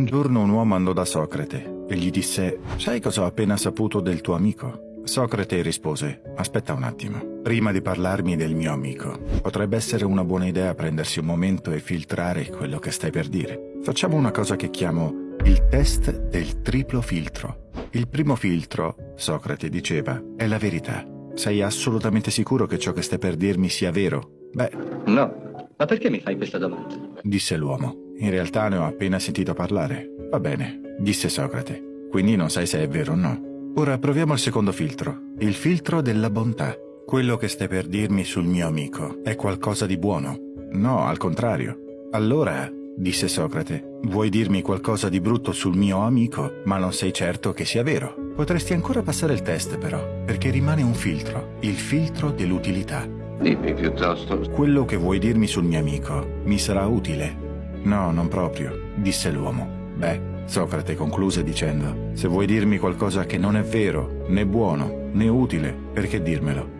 Un giorno un uomo andò da Socrate e gli disse «Sai cosa ho appena saputo del tuo amico?» Socrate rispose «Aspetta un attimo, prima di parlarmi del mio amico, potrebbe essere una buona idea prendersi un momento e filtrare quello che stai per dire. Facciamo una cosa che chiamo il test del triplo filtro. Il primo filtro, Socrate diceva, è la verità. Sei assolutamente sicuro che ciò che stai per dirmi sia vero? Beh... No, ma perché mi fai questa domanda? Disse l'uomo. In realtà ne ho appena sentito parlare. Va bene, disse Socrate. Quindi non sai se è vero o no. Ora proviamo il secondo filtro, il filtro della bontà. Quello che stai per dirmi sul mio amico è qualcosa di buono? No, al contrario. Allora, disse Socrate, vuoi dirmi qualcosa di brutto sul mio amico, ma non sei certo che sia vero. Potresti ancora passare il test però, perché rimane un filtro, il filtro dell'utilità. Dimmi piuttosto. Quello che vuoi dirmi sul mio amico mi sarà utile No, non proprio, disse l'uomo. Beh, Socrate concluse dicendo, se vuoi dirmi qualcosa che non è vero, né buono, né utile, perché dirmelo?